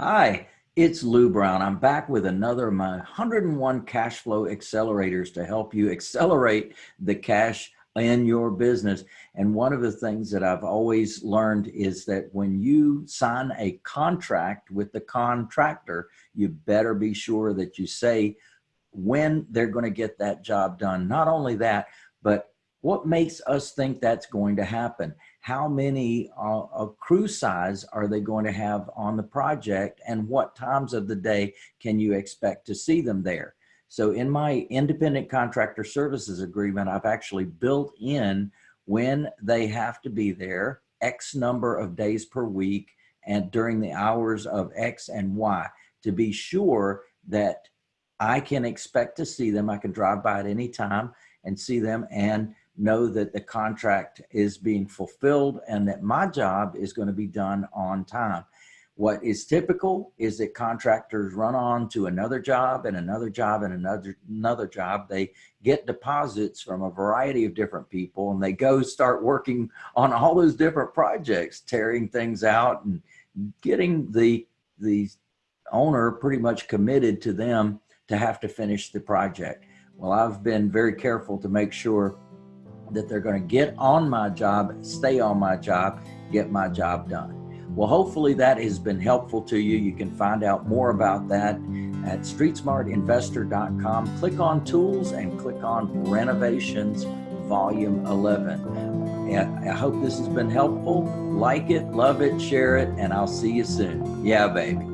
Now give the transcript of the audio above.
Hi, it's Lou Brown. I'm back with another of my 101 cash flow accelerators to help you accelerate the cash in your business. And one of the things that I've always learned is that when you sign a contract with the contractor, you better be sure that you say when they're going to get that job done. Not only that, but what makes us think that's going to happen? How many uh, uh, crew size are they going to have on the project and what times of the day can you expect to see them there? So in my independent contractor services agreement, I've actually built in when they have to be there, X number of days per week and during the hours of X and Y to be sure that I can expect to see them. I can drive by at any time and see them and know that the contract is being fulfilled and that my job is going to be done on time. What is typical is that contractors run on to another job and another job and another another job. They get deposits from a variety of different people and they go start working on all those different projects, tearing things out and getting the the owner pretty much committed to them to have to finish the project. Well, I've been very careful to make sure that they're going to get on my job, stay on my job, get my job done. Well, hopefully that has been helpful to you. You can find out more about that at streetsmartinvestor.com. Click on tools and click on renovations volume 11. And I hope this has been helpful. Like it, love it, share it, and I'll see you soon. Yeah, baby.